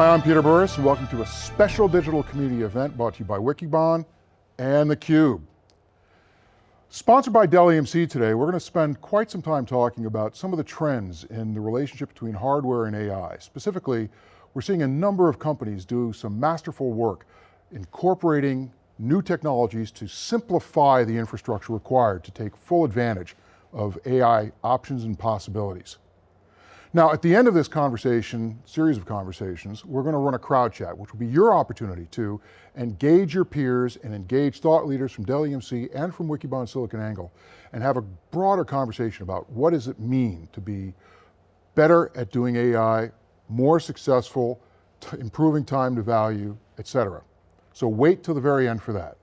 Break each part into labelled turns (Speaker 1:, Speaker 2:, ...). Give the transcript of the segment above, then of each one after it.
Speaker 1: Hi, I'm Peter Burris and welcome to a special digital community event brought to you by Wikibon and theCUBE. Sponsored by Dell EMC today, we're going to spend quite some time talking about some of the trends in the relationship between hardware and AI. Specifically, we're seeing a number of companies do some masterful work incorporating new technologies to simplify the infrastructure required to take full advantage of AI options and possibilities. Now, at the end of this conversation, series of conversations, we're going to run a crowd chat, which will be your opportunity to engage your peers and engage thought leaders from Dell EMC and from Wikibon SiliconANGLE, and have a broader conversation about what does it mean to be better at doing AI, more successful, improving time to value, et cetera. So wait till the very end for that.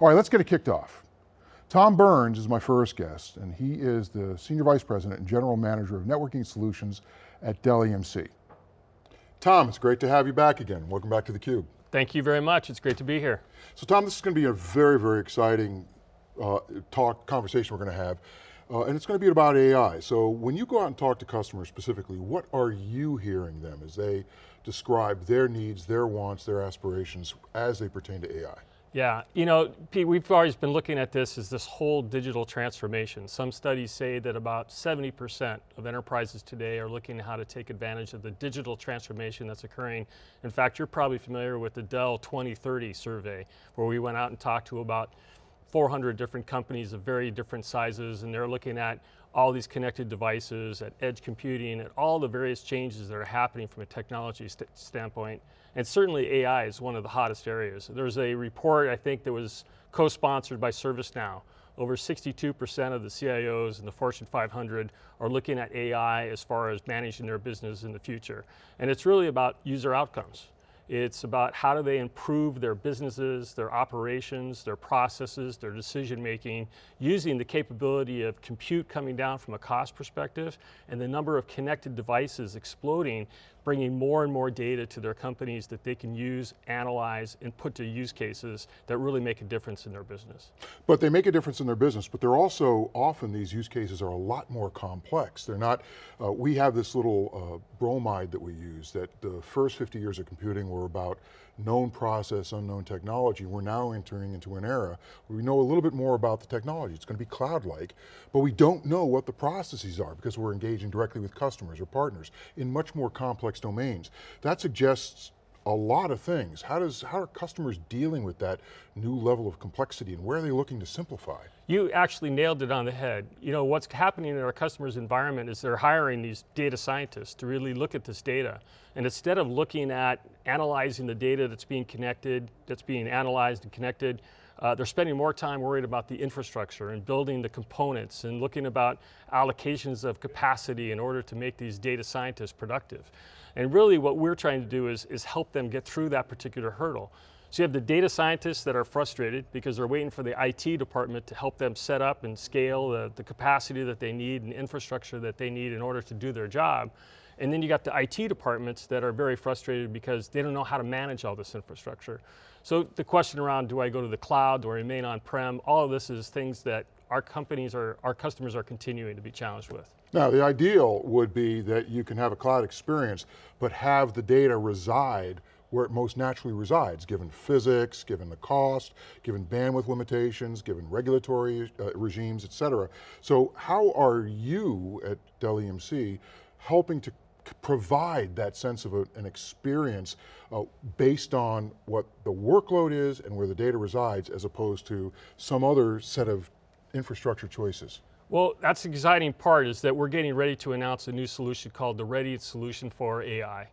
Speaker 1: All right, let's get it kicked off. Tom Burns is my first guest, and he is the Senior Vice President and General Manager of Networking Solutions at Dell EMC. Tom, it's great to have you back again. Welcome back to theCUBE.
Speaker 2: Thank you very much, it's great to be here.
Speaker 1: So Tom, this is going to be a very, very exciting uh, talk, conversation we're going to have. Uh, and it's going to be about AI. So when you go out and talk to customers specifically, what are you hearing them as they describe their needs, their wants, their aspirations as they pertain to AI?
Speaker 2: Yeah, you know, Pete, we've always been looking at this as this whole digital transformation. Some studies say that about 70% of enterprises today are looking at how to take advantage of the digital transformation that's occurring. In fact, you're probably familiar with the Dell 2030 survey, where we went out and talked to about 400 different companies of very different sizes, and they're looking at all these connected devices, at edge computing, at all the various changes that are happening from a technology st standpoint. And certainly AI is one of the hottest areas. There's a report, I think, that was co-sponsored by ServiceNow. Over 62% of the CIOs in the Fortune 500 are looking at AI as far as managing their business in the future. And it's really about user outcomes. It's about how do they improve their businesses, their operations, their processes, their decision making, using the capability of compute coming down from a cost perspective and the number of connected devices exploding bringing more and more data to their companies that they can use, analyze, and put to use cases that really make a difference in their business.
Speaker 1: But they make a difference in their business, but they're also, often these use cases are a lot more complex. They're not, uh, we have this little uh, bromide that we use that the first 50 years of computing were about known process, unknown technology. We're now entering into an era where we know a little bit more about the technology. It's going to be cloud-like, but we don't know what the processes are because we're engaging directly with customers or partners in much more complex domains. That suggests a lot of things. How, does, how are customers dealing with that new level of complexity and where are they looking to simplify?
Speaker 2: You actually nailed it on the head. You know, what's happening in our customers' environment is they're hiring these data scientists to really look at this data. And instead of looking at analyzing the data that's being connected, that's being analyzed and connected, uh, they're spending more time worried about the infrastructure and building the components and looking about allocations of capacity in order to make these data scientists productive. And really what we're trying to do is, is help them get through that particular hurdle. So you have the data scientists that are frustrated because they're waiting for the IT department to help them set up and scale the, the capacity that they need and infrastructure that they need in order to do their job. And then you got the IT departments that are very frustrated because they don't know how to manage all this infrastructure. So the question around, do I go to the cloud, I remain on-prem, all of this is things that our companies, are, our customers are continuing to be challenged with.
Speaker 1: Now, the ideal would be that you can have a cloud experience, but have the data reside where it most naturally resides, given physics, given the cost, given bandwidth limitations, given regulatory uh, regimes, et cetera. So how are you at Dell EMC helping to provide that sense of a, an experience uh, based on what the workload is and where the data resides as opposed to some other set of infrastructure choices?
Speaker 2: Well, that's the exciting part is that we're getting ready to announce a new solution called the Ready Solution for AI.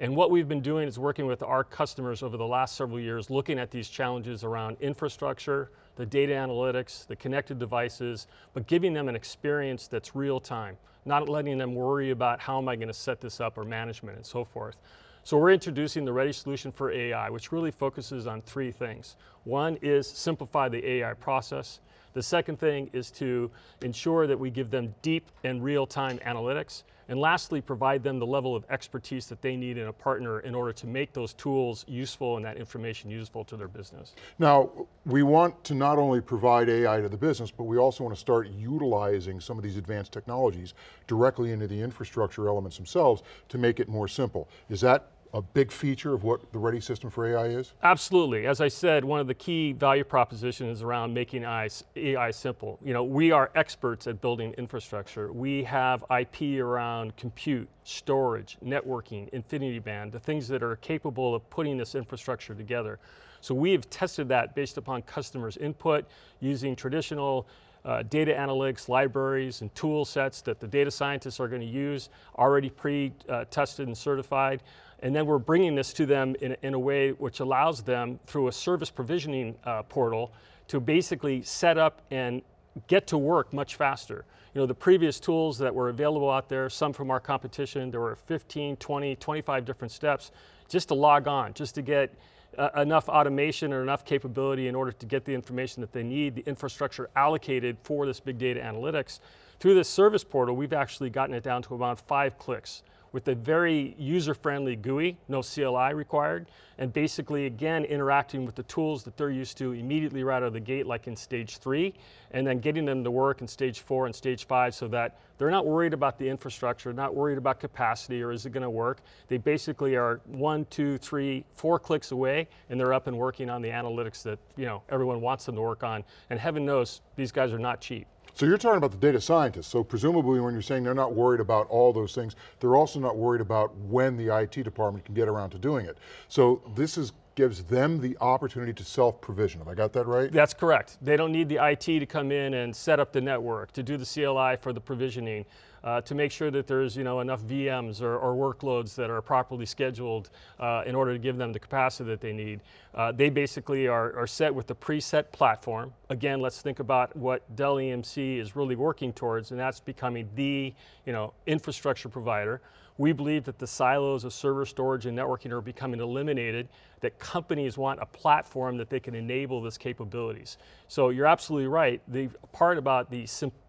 Speaker 2: And what we've been doing is working with our customers over the last several years, looking at these challenges around infrastructure, the data analytics, the connected devices, but giving them an experience that's real time, not letting them worry about how am I going to set this up or management and so forth. So we're introducing the Ready Solution for AI, which really focuses on three things. One is simplify the AI process. The second thing is to ensure that we give them deep and real-time analytics. And lastly, provide them the level of expertise that they need in a partner in order to make those tools useful and that information useful to their business.
Speaker 1: Now, we want to not only provide AI to the business, but we also want to start utilizing some of these advanced technologies directly into the infrastructure elements themselves to make it more simple. Is that a big feature of what the Ready system for AI is?
Speaker 2: Absolutely. As I said, one of the key value propositions is around making AI, simple. You know, we are experts at building infrastructure. We have IP around compute, storage, networking, InfiniBand, the things that are capable of putting this infrastructure together. So we have tested that based upon customers' input using traditional uh, data analytics libraries and tool sets that the data scientists are going to use, already pre-tested and certified. And then we're bringing this to them in, in a way which allows them through a service provisioning uh, portal to basically set up and get to work much faster. You know, the previous tools that were available out there, some from our competition, there were 15, 20, 25 different steps just to log on, just to get uh, enough automation or enough capability in order to get the information that they need, the infrastructure allocated for this big data analytics. Through this service portal, we've actually gotten it down to about five clicks with a very user-friendly GUI, no CLI required, and basically, again, interacting with the tools that they're used to immediately right out of the gate, like in stage three, and then getting them to work in stage four and stage five so that they're not worried about the infrastructure, not worried about capacity or is it going to work. They basically are one, two, three, four clicks away, and they're up and working on the analytics that you know everyone wants them to work on. And heaven knows, these guys are not cheap.
Speaker 1: So you're talking about the data scientists. So presumably when you're saying they're not worried about all those things, they're also not worried about when the IT department can get around to doing it. So this is gives them the opportunity to self-provision. Have I got that right?
Speaker 2: That's correct. They don't need the IT to come in and set up the network, to do the CLI for the provisioning, uh, to make sure that there's you know, enough VMs or, or workloads that are properly scheduled uh, in order to give them the capacity that they need. Uh, they basically are, are set with the preset platform. Again, let's think about what Dell EMC is really working towards, and that's becoming the you know, infrastructure provider. We believe that the silos of server storage and networking are becoming eliminated, that companies want a platform that they can enable this capabilities. So you're absolutely right. The part about the simplicity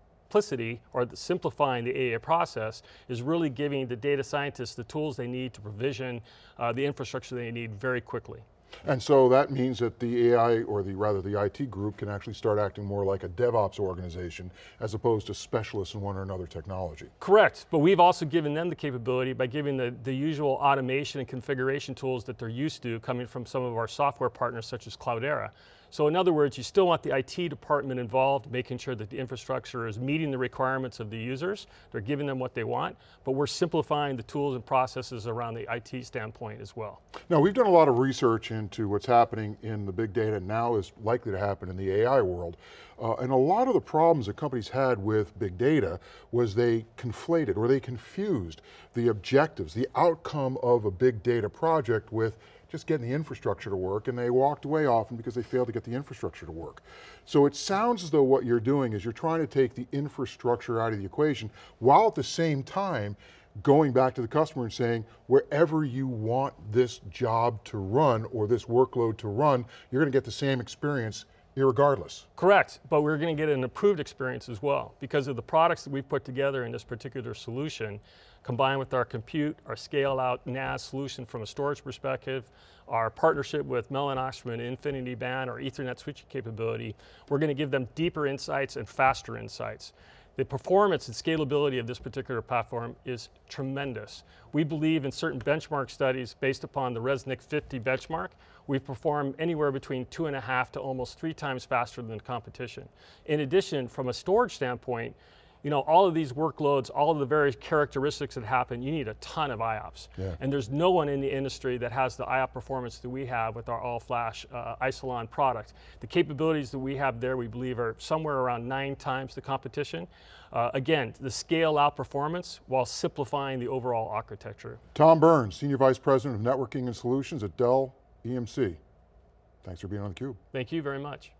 Speaker 2: or the simplifying the AI process is really giving the data scientists the tools they need to provision uh, the infrastructure they need very quickly.
Speaker 1: And so that means that the AI, or the rather the IT group, can actually start acting more like a DevOps organization as opposed to specialists in one or another technology.
Speaker 2: Correct, but we've also given them the capability by giving the, the usual automation and configuration tools that they're used to coming from some of our software partners such as Cloudera. So in other words, you still want the IT department involved, making sure that the infrastructure is meeting the requirements of the users, they're giving them what they want, but we're simplifying the tools and processes around the IT standpoint as well.
Speaker 1: Now we've done a lot of research into what's happening in the big data now is likely to happen in the AI world. Uh, and a lot of the problems that companies had with big data was they conflated or they confused the objectives, the outcome of a big data project with just getting the infrastructure to work and they walked away often because they failed to get the infrastructure to work. So it sounds as though what you're doing is you're trying to take the infrastructure out of the equation while at the same time going back to the customer and saying, wherever you want this job to run or this workload to run, you're going to get the same experience irregardless.
Speaker 2: Correct, but we're going to get an improved experience as well because of the products that we've put together in this particular solution, combined with our compute, our scale out NAS solution from a storage perspective, our partnership with Mellanox from an InfiniBand or Ethernet switching capability, we're going to give them deeper insights and faster insights. The performance and scalability of this particular platform is tremendous. We believe in certain benchmark studies based upon the ResNet 50 benchmark, we perform anywhere between two and a half to almost three times faster than the competition. In addition, from a storage standpoint, you know, all of these workloads, all of the various characteristics that happen, you need a ton of IOPS. Yeah. And there's no one in the industry that has the IOP performance that we have with our all-flash uh, Isilon product. The capabilities that we have there, we believe, are somewhere around nine times the competition. Uh, again, the scale out performance while simplifying the overall architecture.
Speaker 1: Tom Burns, Senior Vice President of Networking and Solutions at Dell EMC. Thanks for being on theCUBE.
Speaker 2: Thank you very much.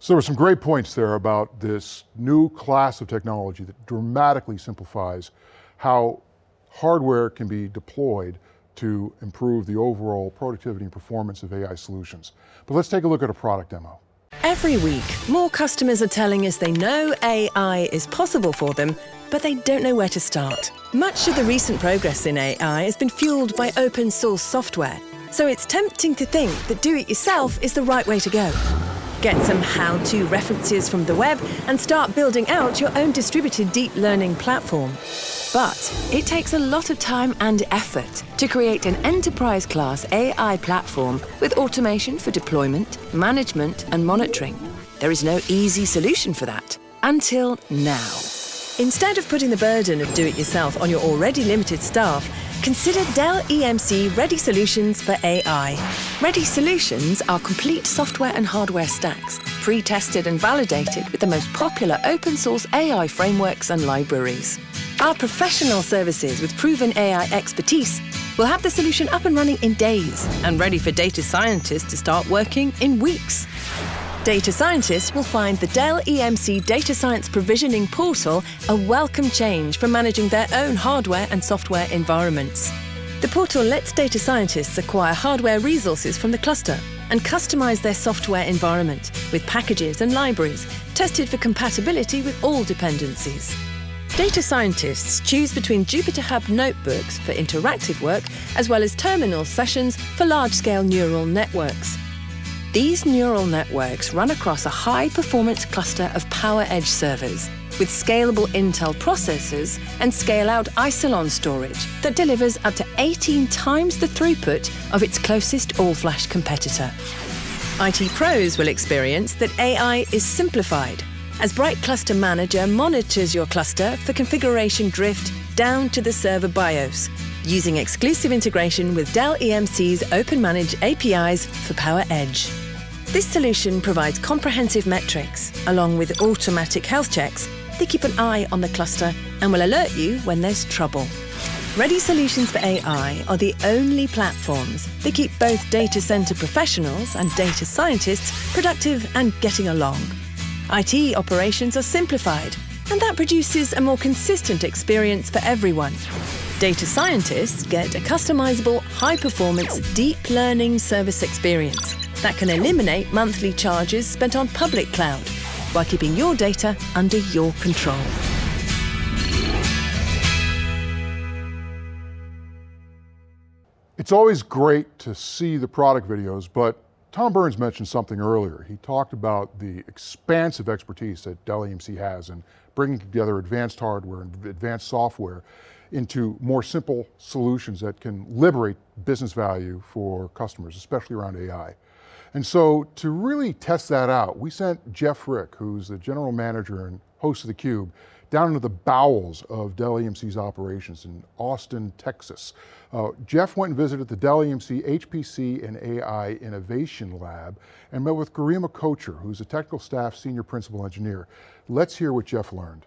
Speaker 1: So there were some great points there about this new class of technology that dramatically simplifies how hardware can be deployed to improve the overall productivity and performance of AI solutions. But let's take a look at a product demo.
Speaker 3: Every week, more customers are telling us they know AI is possible for them, but they don't know where to start. Much of the recent progress in AI has been fueled by open source software, so it's tempting to think that do-it-yourself is the right way to go. Get some how to references from the web and start building out your own distributed deep learning platform. But it takes a lot of time and effort to create an enterprise class AI platform with automation for deployment, management, and monitoring. There is no easy solution for that until now. Instead of putting the burden of do it yourself on your already limited staff, consider Dell EMC Ready Solutions for AI. Ready Solutions are complete software and hardware stacks, pre tested and validated with the most popular open source AI frameworks and libraries. Our professional services with proven AI expertise will have the solution up and running in days and ready for data scientists to start working in weeks. Data scientists will find the Dell EMC Data Science Provisioning Portal a welcome change for managing their own hardware and software environments. The portal lets data scientists acquire hardware resources from the cluster and customize their software environment with packages and libraries tested for compatibility with all dependencies. Data scientists choose between Jupyter Hub notebooks for interactive work as well as terminal sessions for large-scale neural networks. These neural networks run across a high-performance cluster of PowerEdge servers with scalable Intel processors and scale-out Isilon storage that delivers up to 18 times the throughput of its closest all-flash competitor. IT pros will experience that AI is simplified as Bright Cluster Manager monitors your cluster for configuration drift down to the server BIOS using exclusive integration with Dell EMC's OpenManage APIs for PowerEdge. This solution provides comprehensive metrics, along with automatic health checks that keep an eye on the cluster and will alert you when there's trouble. Ready Solutions for AI are the only platforms that keep both data center professionals and data scientists productive and getting along. IT operations are simplified, and that produces a more consistent experience for everyone. Data scientists get a customizable, high-performance, deep learning service experience that can eliminate monthly charges spent on public cloud while keeping your data under your control.
Speaker 1: It's always great to see the product videos, but Tom Burns mentioned something earlier. He talked about the expansive expertise that Dell EMC has in bringing together advanced hardware and advanced software into more simple solutions that can liberate business value for customers, especially around AI. And so to really test that out, we sent Jeff Frick, who's the general manager and host of theCUBE, down into the bowels of Dell EMC's operations in Austin, Texas. Uh, Jeff went and visited the Dell EMC HPC and AI Innovation Lab and met with Garima Kochhar, who's a technical staff senior principal engineer. Let's hear what Jeff learned.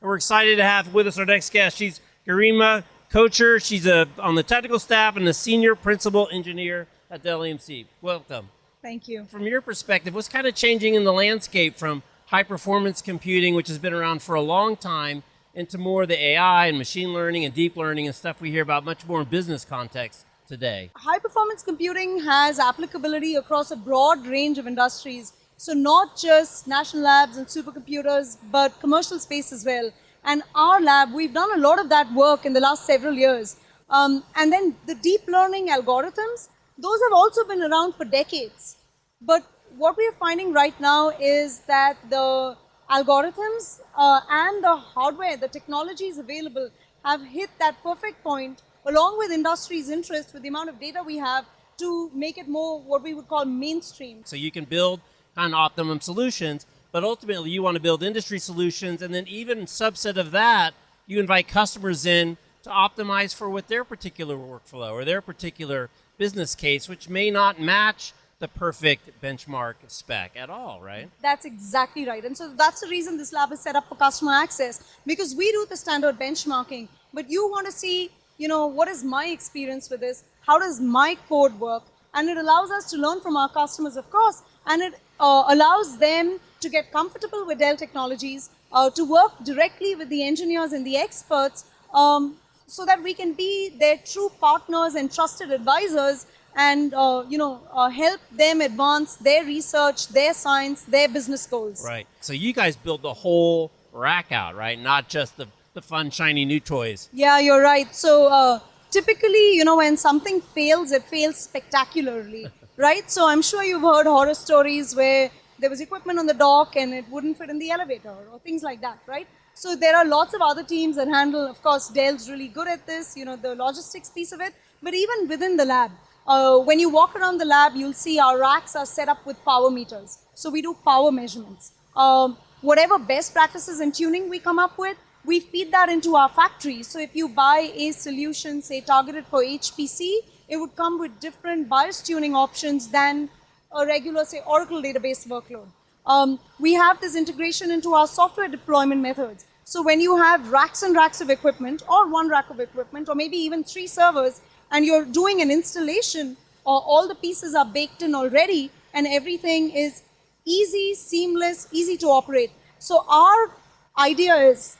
Speaker 4: We're excited to have with us our next guest. She's Garima Kochhar. She's a, on the technical staff and the senior principal engineer at Dell EMC. Welcome.
Speaker 5: Thank you.
Speaker 4: From your perspective, what's kind of changing in the landscape from high performance computing, which has been around for a long time, into more the AI and machine learning and deep learning and stuff we hear about much more in business context today?
Speaker 5: High performance computing has applicability across a broad range of industries. So not just national labs and supercomputers, but commercial space as well. And our lab, we've done a lot of that work in the last several years. Um, and then the deep learning algorithms, those have also been around for decades. But what we are finding right now is that the algorithms uh, and the hardware, the technologies available have hit that perfect point along with industry's interest with the amount of data we have to make it more what we would call mainstream.
Speaker 4: So you can build kind of optimum solutions, but ultimately you want to build industry solutions and then even subset of that, you invite customers in to optimize for what their particular workflow or their particular business case, which may not match the perfect benchmark spec at all, right?
Speaker 5: That's exactly right. And so that's the reason this lab is set up for customer access because we do the standard benchmarking, but you want to see, you know, what is my experience with this? How does my code work? And it allows us to learn from our customers, of course, and it uh, allows them to get comfortable with Dell technologies, uh, to work directly with the engineers and the experts um, so that we can be their true partners and trusted advisors and uh, you know uh, help them advance their research, their science, their business goals.
Speaker 4: Right. So you guys build the whole rack out, right? Not just the the fun shiny new toys.
Speaker 5: Yeah, you're right. So uh, typically, you know, when something fails, it fails spectacularly, right? So I'm sure you've heard horror stories where there was equipment on the dock and it wouldn't fit in the elevator or things like that, right? So there are lots of other teams that handle, of course, Dell's really good at this, you know, the logistics piece of it, but even within the lab, uh, when you walk around the lab, you'll see our racks are set up with power meters. So we do power measurements. Um, whatever best practices and tuning we come up with, we feed that into our factory. So if you buy a solution, say targeted for HPC, it would come with different BIOS tuning options than a regular, say, Oracle database workload. Um, we have this integration into our software deployment methods. So when you have racks and racks of equipment, or one rack of equipment, or maybe even three servers, and you're doing an installation, or all the pieces are baked in already, and everything is easy, seamless, easy to operate. So our idea is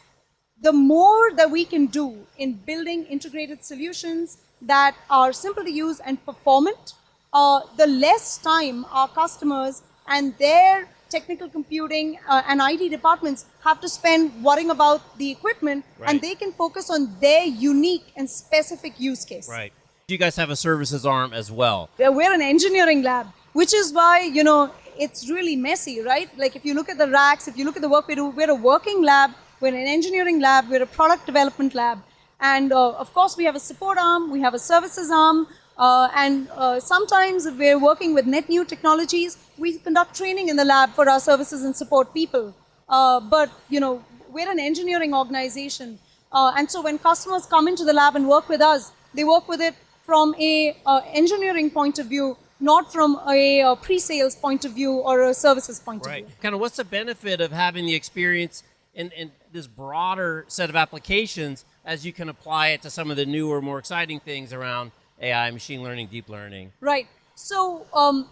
Speaker 5: the more that we can do in building integrated solutions that are simple to use and performant, uh, the less time our customers and their technical computing uh, and IT departments have to spend worrying about the equipment
Speaker 4: Right.
Speaker 5: and they can focus on their unique and specific use case.
Speaker 4: Right. You guys have a services arm as well.
Speaker 5: Uh, We're an engineering lab, which is why, you know, it's really messy, right? Like if you look at the racks, if you look at the work we do, we're a working lab, we're an engineering lab, we're a product development lab. And uh, of course, we have a support arm, we have a services arm, uh, and uh, sometimes if we're working with net new technologies, we conduct training in the lab for our services and support people. Uh, but, you know, we're an engineering organization. Uh, and so when customers come into the lab and work with us, they work with it from a uh, engineering point of view, not from a, uh pre-sales point of view or a services point of view. Right.
Speaker 4: Kind of what's the benefit of having the experience in, in this broader set of applications as you can apply it to some of the newer, more exciting things around AI, machine learning, deep learning?
Speaker 5: Right. So um,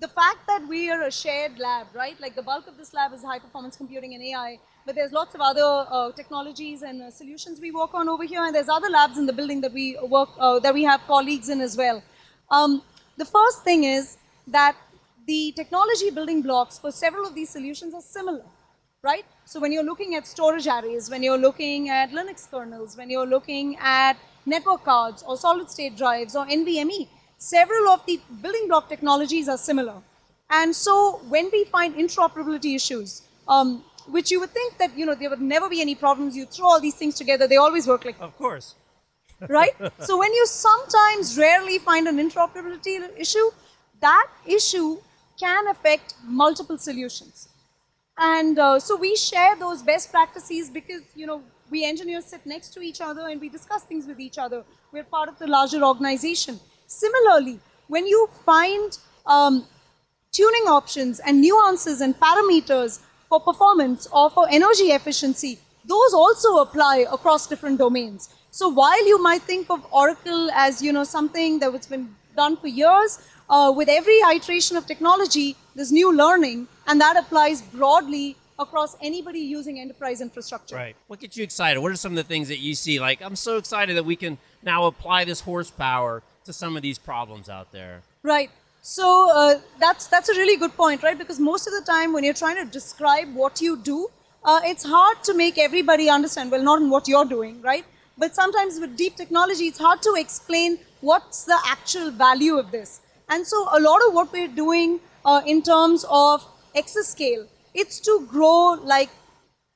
Speaker 5: the fact that we are a shared lab, right? Like the bulk of this lab is high performance computing and AI, but there's lots of other uh, technologies and uh, solutions we work on over here, and there's other labs in the building that we work uh, that we have colleagues in as well. Um, the first thing is that the technology building blocks for several of these solutions are similar right? So when you're looking at storage arrays, when you're looking at Linux kernels, when you're looking at network cards or solid state drives or NVMe, several of the building block technologies are similar. And so when we find interoperability issues, um, which you would think that you know there would never be any problems, you throw all these things together, they always work like
Speaker 4: Of course.
Speaker 5: right? so when you sometimes rarely find an interoperability issue, that issue can affect multiple solutions. And uh, so we share those best practices because, you know, we engineers sit next to each other and we discuss things with each other. We're part of the larger organization. Similarly, when you find um, tuning options and nuances and parameters for performance or for energy efficiency, those also apply across different domains. So while you might think of Oracle as you know something that has been done for years, uh, with every iteration of technology, there's new learning, and that applies broadly across anybody using enterprise infrastructure.
Speaker 4: Right. What gets you excited? What are some of the things that you see? Like, I'm so excited that we can now apply this horsepower to some of these problems out there.
Speaker 5: Right. So uh, that's that's a really good point, right? Because most of the time, when you're trying to describe what you do, uh, it's hard to make everybody understand. Well, not in what you're doing, right? But sometimes with deep technology, it's hard to explain what's the actual value of this. And so a lot of what we're doing uh, in terms of exascale, it's to grow like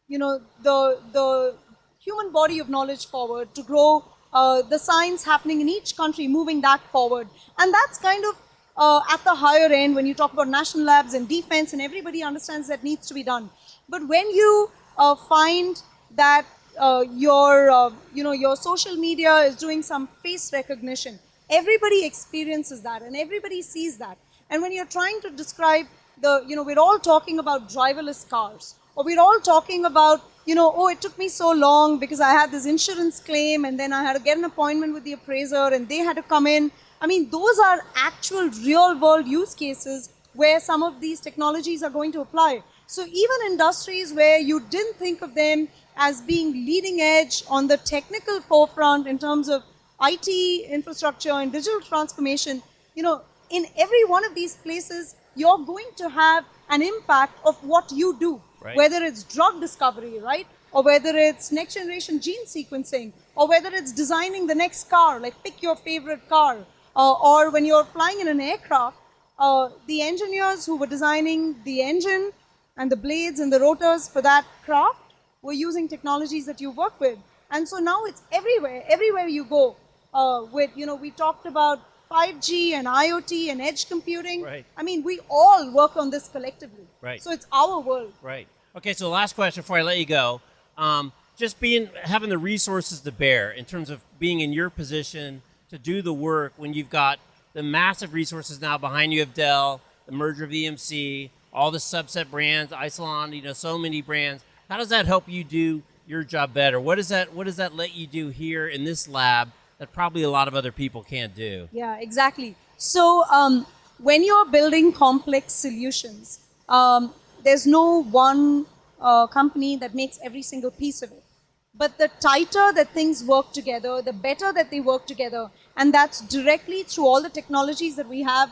Speaker 5: you know the the human body of knowledge forward to grow uh, the science happening in each country moving that forward. And that's kind of uh, at the higher end when you talk about national labs and defense and everybody understands that needs to be done. But when you uh, find that uh, your uh, you know your social media is doing some face recognition everybody experiences that and everybody sees that. And when you're trying to describe the, you know, we're all talking about driverless cars, or we're all talking about, you know, oh, it took me so long because I had this insurance claim and then I had to get an appointment with the appraiser and they had to come in. I mean, those are actual real world use cases where some of these technologies are going to apply. So even industries where you didn't think of them as being leading edge on the technical forefront in terms of IT infrastructure and digital transformation, you know, in every one of these places, you're going to have an impact of what you do,
Speaker 4: Right.
Speaker 5: whether it's drug discovery, right? Or whether it's next generation gene sequencing, or whether it's designing the next car, like pick your favorite car. Uh, or when you're flying in an aircraft, uh, the engineers who were designing the engine and the blades and the rotors for that craft were using technologies that you work with. And so now it's everywhere, everywhere you go. Uh, with, you know, we talked about 5G and IoT and edge computing.
Speaker 4: Right.
Speaker 5: I mean, we all work on this collectively.
Speaker 4: Right.
Speaker 5: So it's our world.
Speaker 4: Right. Okay. So last question before I let you go. Um, just being having the resources to bear in terms of being in your position to do the work when you've got the massive resources now behind you of Dell, the merger of EMC, all the subset brands, Isilon, you know, so many brands. How does that help you do your job better? What does that What does that let you do here in this lab that probably a lot of other people can't do?
Speaker 5: Yeah, exactly. So um, when you're building complex solutions, um, there's no one uh, company that makes every single piece of it. But the tighter that things work together, the better that they work together. And that's directly through all the technologies that we have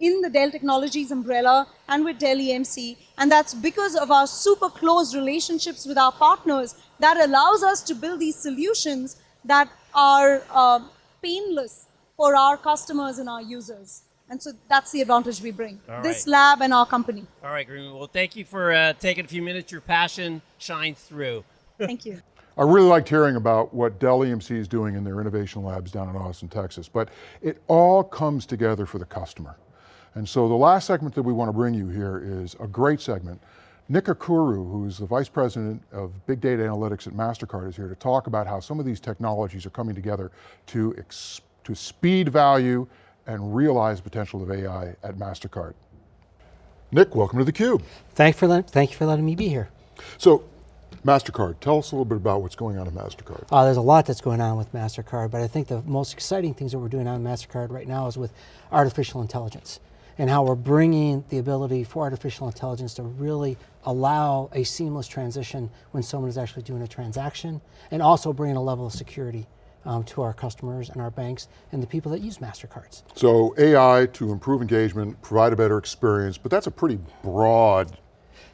Speaker 5: in the Dell Technologies umbrella and with Dell EMC. And that's because of our super close relationships with our partners that allows us to build these solutions that are uh, painless for our customers and our users. And so that's the advantage we bring.
Speaker 4: All
Speaker 5: this
Speaker 4: right.
Speaker 5: lab and our company.
Speaker 4: All right, Greenwood. Well, thank you for uh, taking a few minutes. Your passion shines through.
Speaker 5: Thank you.
Speaker 1: I really liked hearing about what Dell EMC is doing in their innovation labs down in Austin, Texas, but it all comes together for the customer. And so the last segment that we want to bring you here is a great segment. Nick Curcuru, who's the Vice President of Big Data Analytics at MasterCard is here to talk about how some of these technologies are coming together to, to speed value and realize the potential of AI at MasterCard. Nick, welcome to theCUBE.
Speaker 6: Thank, for thank you for letting me be here.
Speaker 1: So, MasterCard, tell us a little bit about what's going on at MasterCard.
Speaker 6: Uh, there's a lot that's going on with MasterCard, but I think the most exciting things that we're doing on MasterCard right now is with artificial intelligence and how we're bringing the ability for artificial intelligence to really allow a seamless transition when someone is actually doing a transaction and also bringing a level of security um, to our customers and our banks and the people that use MasterCards.
Speaker 1: So AI to improve engagement, provide a better experience, but that's a pretty broad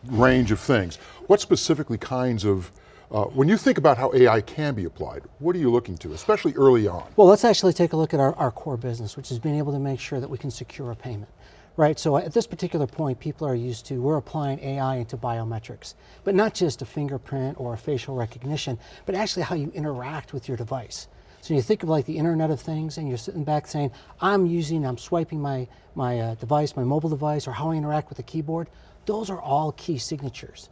Speaker 1: range of things. What specifically kinds of, uh, when you think about how AI can be applied, what are you looking to, especially early on?
Speaker 6: Well, let's actually take a look at our, our core business, which is being able to make sure that we can secure a payment. Right, so at this particular point, people are used to, we're applying AI into biometrics, but not just a fingerprint or a facial recognition, but actually how you interact with your device. So you think of like the Internet of Things and you're sitting back saying, I'm using, I'm swiping my, my uh, device, my mobile device, or how I interact with the keyboard. Those are all key signatures.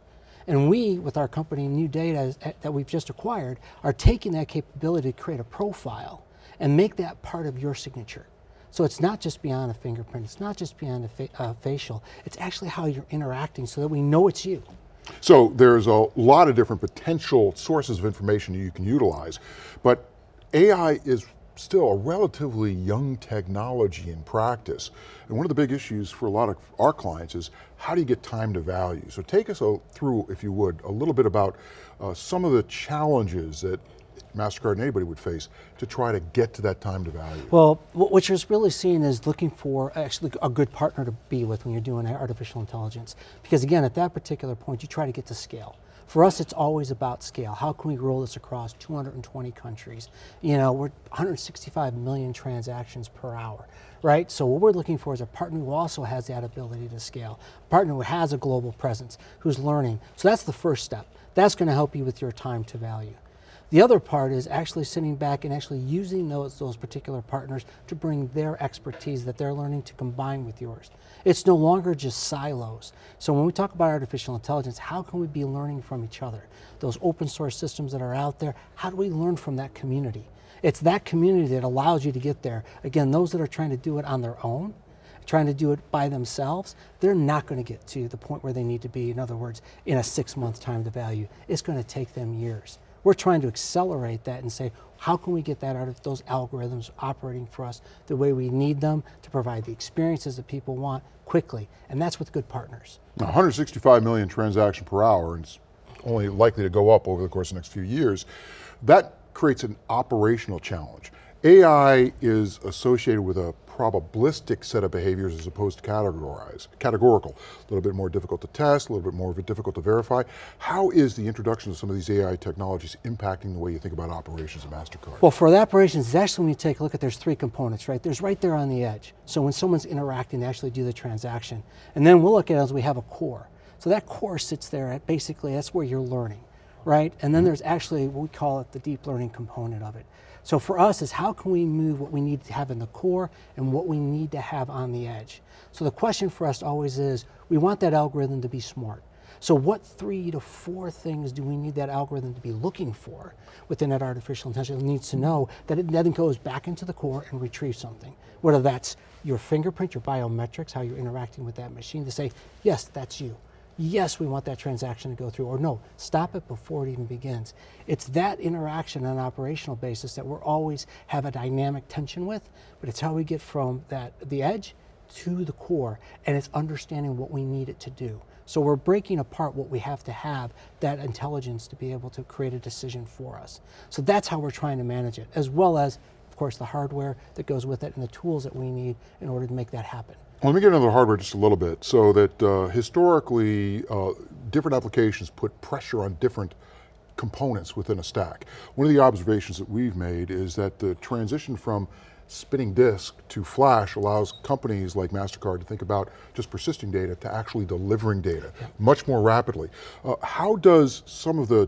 Speaker 6: And we, with our company NuData that we've just acquired, are taking that capability to create a profile and make that part of your signature. So it's not just beyond a fingerprint, it's not just beyond a fa uh, facial, it's actually how you're interacting so that we know it's you.
Speaker 1: So there's a lot of different potential sources of information you can utilize, but AI is still a relatively young technology in practice. And one of the big issues for a lot of our clients is how do you get time to value? So take us through, if you would, a little bit about uh, some of the challenges that MasterCard and anybody would face to try to get to that time to value?
Speaker 6: Well, what you're really seeing is looking for actually a good partner to be with when you're doing artificial intelligence. Because again, at that particular point, you try to get to scale. For us, it's always about scale. How can we roll this across 220 countries? You know, we're 165 million transactions per hour, right? So what we're looking for is a partner who also has that ability to scale, a partner who has a global presence, who's learning. So that's the first step. That's going to help you with your time to value. The other part is actually sitting back and actually using those, those particular partners to bring their expertise that they're learning to combine with yours. It's no longer just silos. So when we talk about artificial intelligence, how can we be learning from each other? Those open source systems that are out there, how do we learn from that community? It's that community that allows you to get there. Again, those that are trying to do it on their own, trying to do it by themselves, they're not going to get to the point where they need to be. In other words, in a six month time to value. It's going to take them years. We're trying to accelerate that and say, how can we get that out of those algorithms operating for us the way we need them to provide the experiences that people want quickly, and that's with good partners.
Speaker 1: Now, 165 million transaction per hour, and it's only likely to go up over the course of the next few years. That creates an operational challenge. AI is associated with a probabilistic set of behaviors as opposed to categorized, categorical. A little bit more difficult to test, a little bit more difficult to verify. How is the introduction of some of these AI technologies impacting the way you think about operations at MasterCard?
Speaker 6: Well, for the operations, it's actually when you take a look at, there's three components, right? There's right there on the edge. So when someone's interacting, they actually do the transaction. And then we'll look at it as we have a core. So that core sits there at basically, that's where you're learning, right? And then mm-hmm. there's actually, we call it the deep learning component of it. So for us is how can we move what we need to have in the core and what we need to have on the edge. So the question for us always is, we want that algorithm to be smart. So what three to four things do we need that algorithm to be looking for within that artificial intelligence? It needs to know that it then goes back into the core and retrieves something. Whether that's your fingerprint, your biometrics, how you're interacting with that machine to say, yes, that's you yes, we want that transaction to go through, or no, stop it before it even begins. It's that interaction on an operational basis that we're always have a dynamic tension with, but it's how we get from that the edge to the core, and it's understanding what we need it to do. So we're breaking apart what we have to have, that intelligence to be able to create a decision for us. So that's how we're trying to manage it, as well as, of course, the hardware that goes with it and the tools that we need in order to make that happen.
Speaker 1: Let me get into the hardware just a little bit. So that uh, historically, uh, different applications put pressure on different components within a stack. One of the observations that we've made is that the transition from spinning disk to flash allows companies like MasterCard to think about just persisting data to actually delivering data much more rapidly. Uh, how does some of the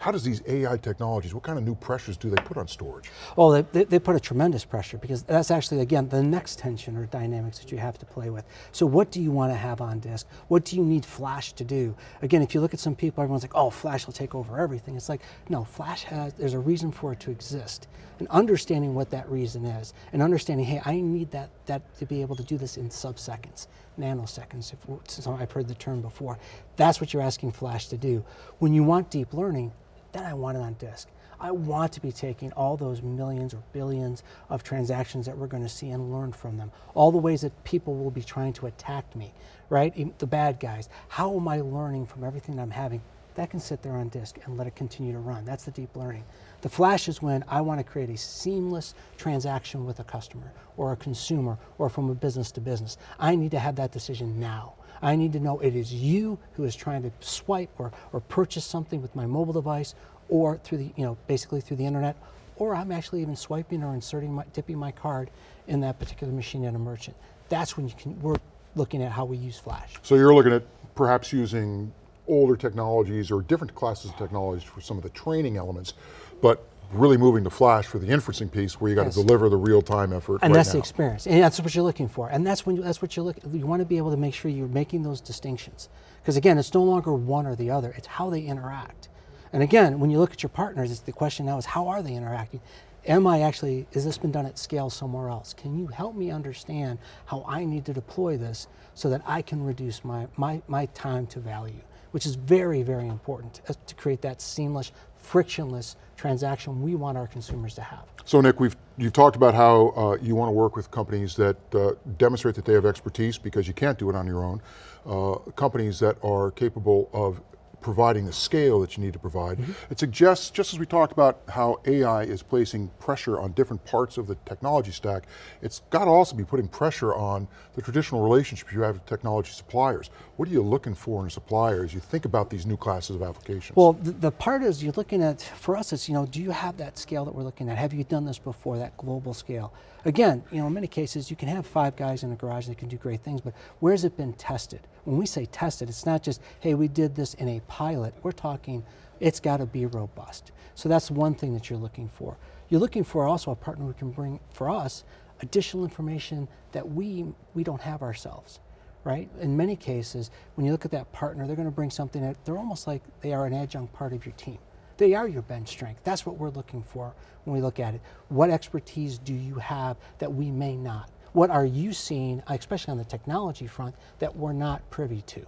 Speaker 1: how does these AI technologies, what kind of new pressures do they put on storage?
Speaker 6: Well, they, they, they, put a tremendous pressure because that's actually, again, the next tension or dynamics that you have to play with. So what do you want to have on disk? What do you need flash to do? Again, if you look at some people, everyone's like, oh, flash will take over everything. It's like, no, flash has, there's a reason for it to exist. And understanding what that reason is and understanding, hey, I need that, that to be able to do this in sub-seconds nanoseconds, if I've heard the term before. That's what you're asking Flash to do. When you want deep learning, then I want it on disk. I want to be taking all those millions or billions of transactions that we're going to see and learn from them. All the ways that people will be trying to attack me, right? The bad guys. How am I learning from everything that I'm having? That can sit there on disk and let it continue to run. That's the deep learning. The flash is when I want to create a seamless transaction with a customer or a consumer or from a business to business. I need to have that decision now. I need to know it is you who is trying to swipe or, or purchase something with my mobile device or through the, you know, basically through the internet, or I'm actually even swiping or inserting my, dipping my card in that particular machine at a merchant. That's when you can, we're looking at how we use Flash.
Speaker 1: So you're looking at perhaps using older technologies or different classes of technologies for some of the training elements, but really moving to flash for the inferencing piece where you got yes. to deliver the real time effort
Speaker 6: And
Speaker 1: right
Speaker 6: that's
Speaker 1: now.
Speaker 6: the experience, and that's what you're looking for. And that's when you, that's what you're looking, you want to be able to make sure you're making those distinctions. Because again, it's no longer one or the other, it's how they interact. And again, when you look at your partners, it's the question now is how are they interacting? Am I actually, has this been done at scale somewhere else? Can you help me understand how I need to deploy this so that I can reduce my, my, my time to value? Which is very, very important to create that seamless, frictionless transaction we want our consumers to have.
Speaker 1: So Nick, we've you've talked about how uh, you want to work with companies that uh, demonstrate that they have expertise because you can't do it on your own. Uh, companies that are capable of providing the scale that you need to provide. Mm -hmm. It suggests, just as we talked about how AI is placing pressure on different parts of the technology stack, it's got to also be putting pressure on the traditional relationships you have with technology suppliers. What are you looking for in a supplier as you think about these new classes of applications?
Speaker 6: Well, the, the part is you're looking at, for us it's, you know, do you have that scale that we're looking at? Have you done this before, that global scale? Again, you know, in many cases you can have five guys in a garage that can do great things, but where's it been tested? When we say tested, it's not just, hey, we did this in a pilot. We're talking, it's got to be robust. So that's one thing that you're looking for. You're looking for also a partner who can bring, for us, additional information that we, we don't have ourselves, right? In many cases, when you look at that partner, they're going to bring something that they're almost like they are an adjunct part of your team. They are your bench strength. That's what we're looking for when we look at it. What expertise do you have that we may not? What are you seeing, especially on the technology front, that we're not privy to?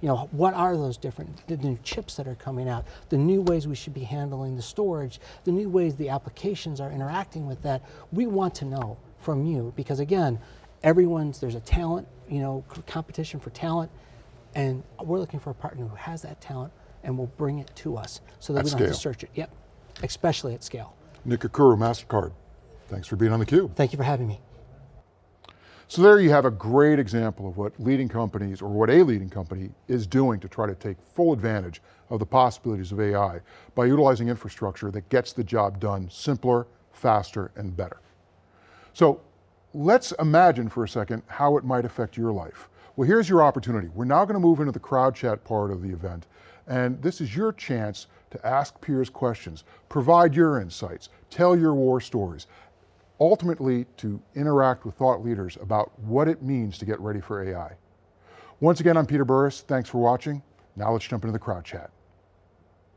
Speaker 6: You know, what are those different, the new chips that are coming out, the new ways we should be handling the storage, the new ways the applications are interacting with that. We want to know from you because again, everyone's, there's a talent, you know, competition for talent, and we're looking for a partner who has that talent and will bring it to us so that
Speaker 1: at
Speaker 6: we don't
Speaker 1: scale.
Speaker 6: have to search it. Yep, especially at scale.
Speaker 1: Nick Curcuru, MasterCard. Thanks for being on theCUBE.
Speaker 6: Thank you for having me.
Speaker 1: So there you have a great example of what leading companies, or what a leading company is doing to try to take full advantage of the possibilities of AI by utilizing infrastructure that gets the job done simpler, faster, and better. So let's imagine for a second how it might affect your life. Well, here's your opportunity. We're now going to move into the crowd chat part of the event, and this is your chance to ask peers questions, provide your insights, tell your war stories, ultimately to interact with thought leaders about what it means to get ready for AI. Once again, I'm Peter Burris, thanks for watching. Now let's jump into the crowd chat.